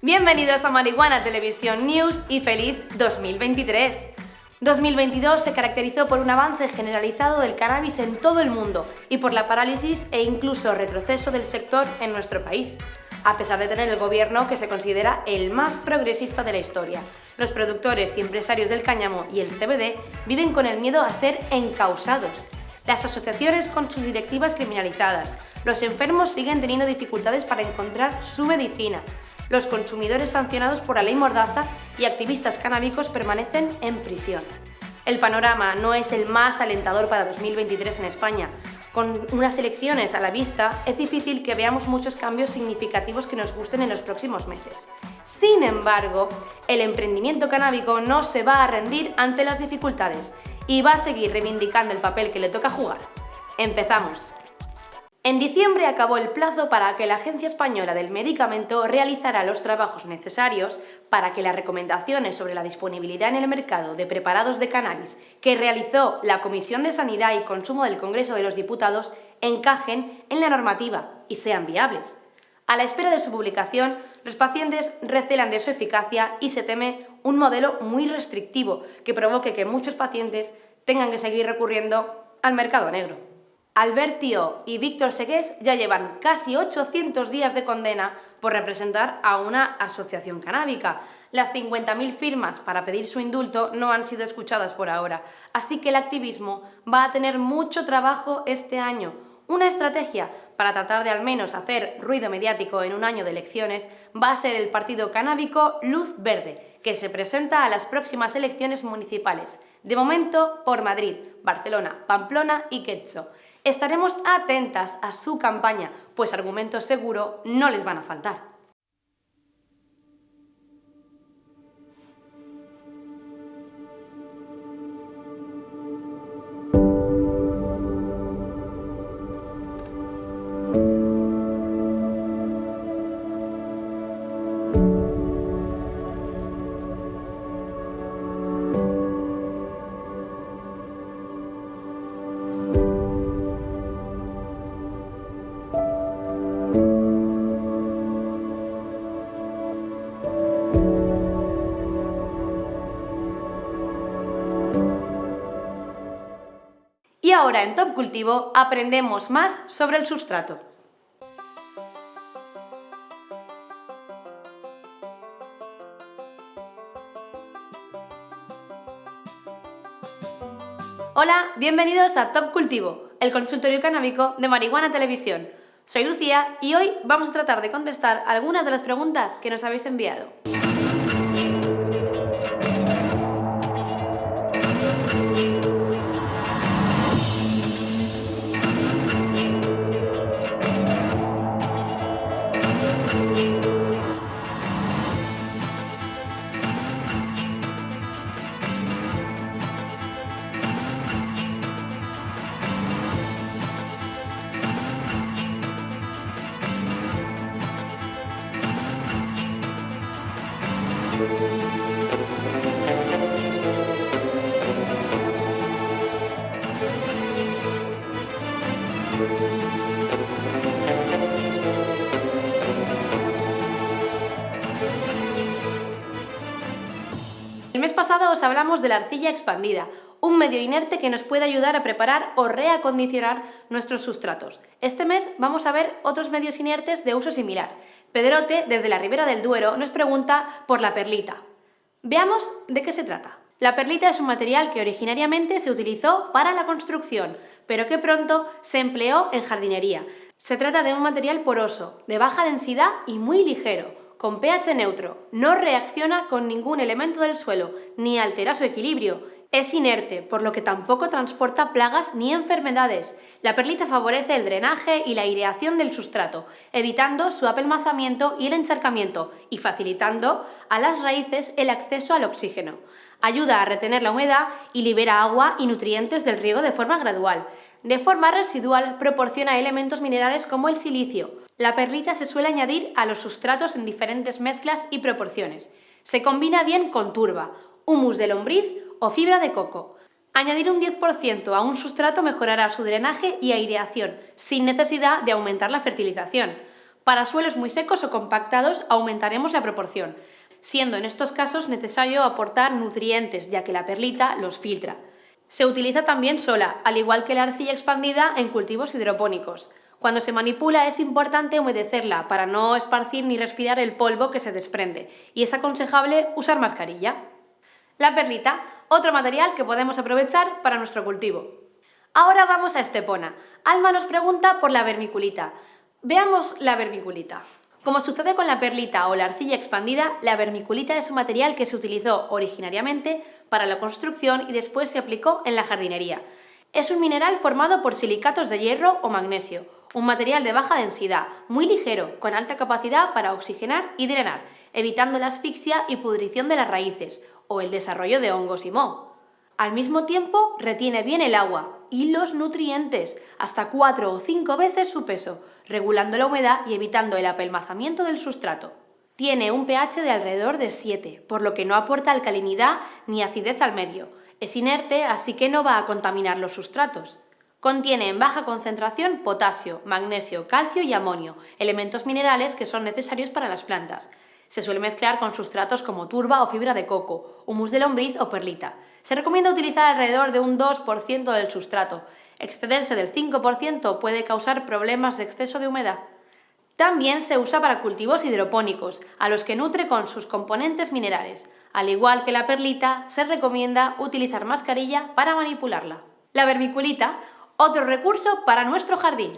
Bienvenidos a Marihuana Televisión News y feliz 2023. 2022 se caracterizó por un avance generalizado del cannabis en todo el mundo y por la parálisis e incluso retroceso del sector en nuestro país a pesar de tener el gobierno que se considera el más progresista de la historia. Los productores y empresarios del cáñamo y el CBD viven con el miedo a ser encausados. Las asociaciones con sus directivas criminalizadas. Los enfermos siguen teniendo dificultades para encontrar su medicina. Los consumidores sancionados por la ley Mordaza y activistas canábicos permanecen en prisión. El panorama no es el más alentador para 2023 en España, con unas elecciones a la vista, es difícil que veamos muchos cambios significativos que nos gusten en los próximos meses. Sin embargo, el emprendimiento canábico no se va a rendir ante las dificultades y va a seguir reivindicando el papel que le toca jugar. ¡Empezamos! En diciembre acabó el plazo para que la Agencia Española del Medicamento realizara los trabajos necesarios para que las recomendaciones sobre la disponibilidad en el mercado de preparados de cannabis que realizó la Comisión de Sanidad y Consumo del Congreso de los Diputados encajen en la normativa y sean viables. A la espera de su publicación, los pacientes recelan de su eficacia y se teme un modelo muy restrictivo que provoque que muchos pacientes tengan que seguir recurriendo al mercado negro. Albertio y Víctor Segués ya llevan casi 800 días de condena por representar a una asociación canábica. Las 50.000 firmas para pedir su indulto no han sido escuchadas por ahora, así que el activismo va a tener mucho trabajo este año. Una estrategia para tratar de al menos hacer ruido mediático en un año de elecciones va a ser el partido canábico Luz Verde, que se presenta a las próximas elecciones municipales, de momento por Madrid, Barcelona, Pamplona y Quecho. Estaremos atentas a su campaña, pues argumentos seguro no les van a faltar. Y ahora en Top Cultivo aprendemos más sobre el sustrato. Hola, bienvenidos a Top Cultivo, el consultorio canábico de Marihuana Televisión. Soy Lucía y hoy vamos a tratar de contestar algunas de las preguntas que nos habéis enviado. Hablamos de la arcilla expandida, un medio inerte que nos puede ayudar a preparar o reacondicionar nuestros sustratos. Este mes vamos a ver otros medios inertes de uso similar. Pedrote, desde la Ribera del Duero, nos pregunta por la perlita. Veamos de qué se trata. La perlita es un material que originariamente se utilizó para la construcción, pero que pronto se empleó en jardinería. Se trata de un material poroso, de baja densidad y muy ligero, con pH neutro, no reacciona con ningún elemento del suelo, ni altera su equilibrio, es inerte, por lo que tampoco transporta plagas ni enfermedades. La perlita favorece el drenaje y la aireación del sustrato, evitando su apelmazamiento y el encharcamiento, y facilitando a las raíces el acceso al oxígeno. Ayuda a retener la humedad y libera agua y nutrientes del riego de forma gradual. De forma residual proporciona elementos minerales como el silicio, la perlita se suele añadir a los sustratos en diferentes mezclas y proporciones. Se combina bien con turba, humus de lombriz o fibra de coco. Añadir un 10% a un sustrato mejorará su drenaje y aireación, sin necesidad de aumentar la fertilización. Para suelos muy secos o compactados aumentaremos la proporción, siendo en estos casos necesario aportar nutrientes, ya que la perlita los filtra. Se utiliza también sola, al igual que la arcilla expandida en cultivos hidropónicos. Cuando se manipula es importante humedecerla para no esparcir ni respirar el polvo que se desprende, y es aconsejable usar mascarilla. La perlita, otro material que podemos aprovechar para nuestro cultivo. Ahora vamos a Estepona. Alma nos pregunta por la vermiculita. Veamos la vermiculita. Como sucede con la perlita o la arcilla expandida, la vermiculita es un material que se utilizó originariamente para la construcción y después se aplicó en la jardinería. Es un mineral formado por silicatos de hierro o magnesio, un material de baja densidad, muy ligero, con alta capacidad para oxigenar y drenar, evitando la asfixia y pudrición de las raíces o el desarrollo de hongos y moho. Al mismo tiempo, retiene bien el agua y los nutrientes, hasta cuatro o cinco veces su peso, regulando la humedad y evitando el apelmazamiento del sustrato. Tiene un pH de alrededor de 7, por lo que no aporta alcalinidad ni acidez al medio. Es inerte, así que no va a contaminar los sustratos. Contiene en baja concentración potasio, magnesio, calcio y amonio, elementos minerales que son necesarios para las plantas. Se suele mezclar con sustratos como turba o fibra de coco, humus de lombriz o perlita. Se recomienda utilizar alrededor de un 2% del sustrato. Excederse del 5% puede causar problemas de exceso de humedad. También se usa para cultivos hidropónicos, a los que nutre con sus componentes minerales. Al igual que la perlita, se recomienda utilizar mascarilla para manipularla. La vermiculita otro recurso para nuestro jardín.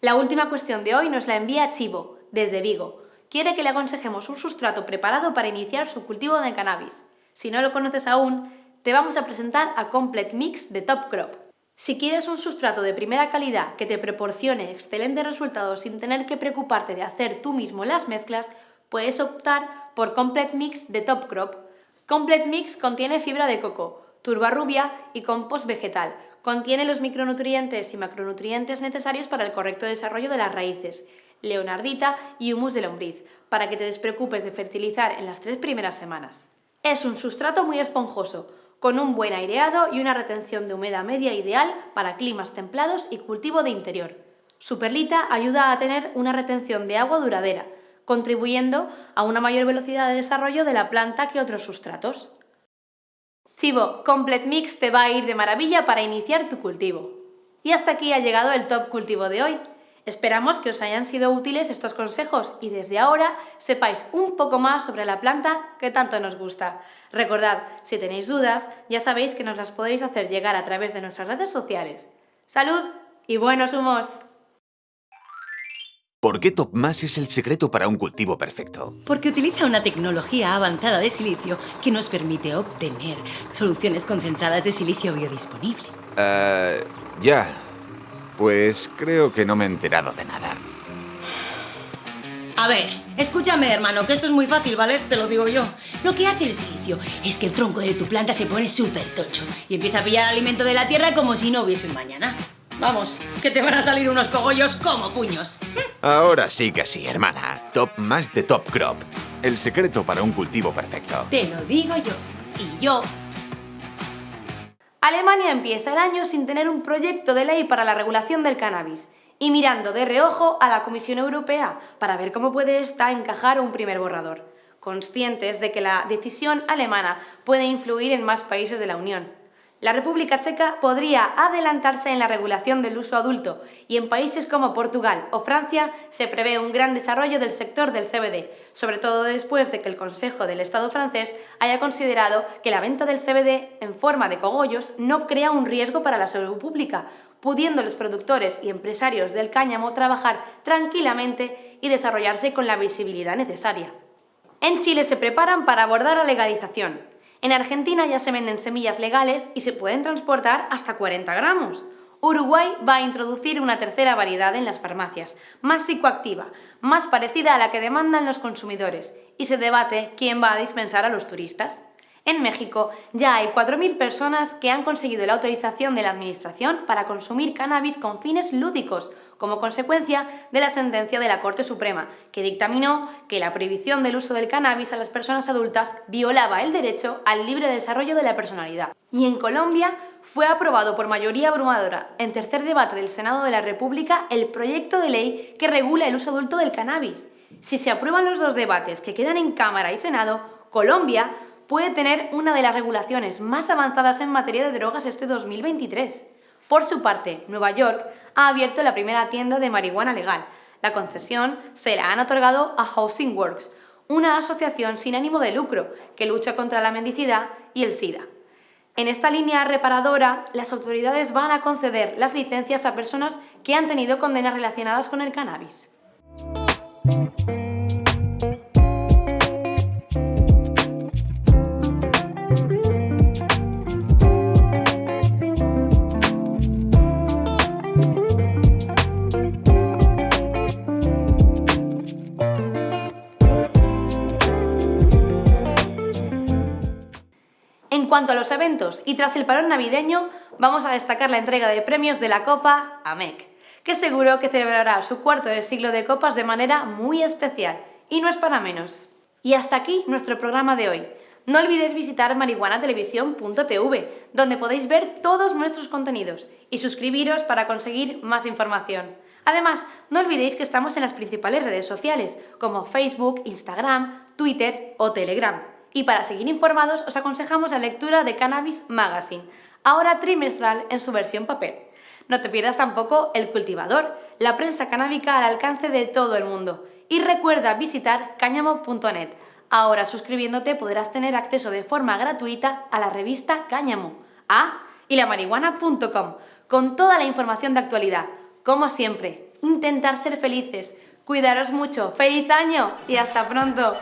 La última cuestión de hoy nos la envía Chivo, desde Vigo. Quiere que le aconsejemos un sustrato preparado para iniciar su cultivo de cannabis. Si no lo conoces aún, te vamos a presentar a Complete Mix de Top Crop. Si quieres un sustrato de primera calidad que te proporcione excelentes resultados sin tener que preocuparte de hacer tú mismo las mezclas, puedes optar por Complete Mix de Top Crop. Complete Mix contiene fibra de coco, turba rubia y compost vegetal, Contiene los micronutrientes y macronutrientes necesarios para el correcto desarrollo de las raíces, leonardita y humus de lombriz, para que te despreocupes de fertilizar en las tres primeras semanas. Es un sustrato muy esponjoso, con un buen aireado y una retención de humedad media ideal para climas templados y cultivo de interior. Su perlita ayuda a tener una retención de agua duradera, contribuyendo a una mayor velocidad de desarrollo de la planta que otros sustratos. Chivo, Complete Mix te va a ir de maravilla para iniciar tu cultivo. Y hasta aquí ha llegado el top cultivo de hoy. Esperamos que os hayan sido útiles estos consejos y desde ahora sepáis un poco más sobre la planta que tanto nos gusta. Recordad, si tenéis dudas, ya sabéis que nos las podéis hacer llegar a través de nuestras redes sociales. ¡Salud y buenos humos! ¿Por qué TopMass es el secreto para un cultivo perfecto? Porque utiliza una tecnología avanzada de silicio que nos permite obtener soluciones concentradas de silicio biodisponible. Uh, ya. Pues creo que no me he enterado de nada. A ver, escúchame, hermano, que esto es muy fácil, ¿vale? Te lo digo yo. Lo que hace el silicio es que el tronco de tu planta se pone súper tocho y empieza a pillar alimento de la tierra como si no hubiese un mañana. Vamos, que te van a salir unos cogollos como puños. Ahora sí que sí, hermana. Top más de Top Crop. El secreto para un cultivo perfecto. Te lo digo yo. Y yo. Alemania empieza el año sin tener un proyecto de ley para la regulación del cannabis y mirando de reojo a la Comisión Europea para ver cómo puede esta encajar un primer borrador, conscientes de que la decisión alemana puede influir en más países de la Unión. La República Checa podría adelantarse en la regulación del uso adulto y en países como Portugal o Francia se prevé un gran desarrollo del sector del CBD, sobre todo después de que el Consejo del Estado francés haya considerado que la venta del CBD en forma de cogollos no crea un riesgo para la salud pública, pudiendo los productores y empresarios del cáñamo trabajar tranquilamente y desarrollarse con la visibilidad necesaria. En Chile se preparan para abordar la legalización, en Argentina ya se venden semillas legales y se pueden transportar hasta 40 gramos. Uruguay va a introducir una tercera variedad en las farmacias, más psicoactiva, más parecida a la que demandan los consumidores, y se debate quién va a dispensar a los turistas. En México ya hay 4.000 personas que han conseguido la autorización de la Administración para consumir cannabis con fines lúdicos, como consecuencia de la sentencia de la Corte Suprema, que dictaminó que la prohibición del uso del cannabis a las personas adultas violaba el derecho al libre desarrollo de la personalidad. Y en Colombia fue aprobado por mayoría abrumadora en tercer debate del Senado de la República el proyecto de ley que regula el uso adulto del cannabis. Si se aprueban los dos debates que quedan en Cámara y Senado, Colombia puede tener una de las regulaciones más avanzadas en materia de drogas este 2023. Por su parte, Nueva York ha abierto la primera tienda de marihuana legal. La concesión se la han otorgado a Housing Works, una asociación sin ánimo de lucro que lucha contra la mendicidad y el SIDA. En esta línea reparadora, las autoridades van a conceder las licencias a personas que han tenido condenas relacionadas con el cannabis. Eventos y tras el parón navideño, vamos a destacar la entrega de premios de la Copa AMEC, que seguro que celebrará su cuarto de siglo de copas de manera muy especial, y no es para menos. Y hasta aquí nuestro programa de hoy. No olvidéis visitar marihuanatelevisión.tv, donde podéis ver todos nuestros contenidos, y suscribiros para conseguir más información. Además, no olvidéis que estamos en las principales redes sociales, como Facebook, Instagram, Twitter o Telegram. Y para seguir informados os aconsejamos la lectura de Cannabis Magazine, ahora trimestral en su versión papel. No te pierdas tampoco El Cultivador, la prensa canábica al alcance de todo el mundo. Y recuerda visitar cáñamo.net. Ahora suscribiéndote podrás tener acceso de forma gratuita a la revista Cáñamo. Ah, y la marihuana.com, con toda la información de actualidad. Como siempre, intentar ser felices. Cuidaros mucho. ¡Feliz año! Y hasta pronto.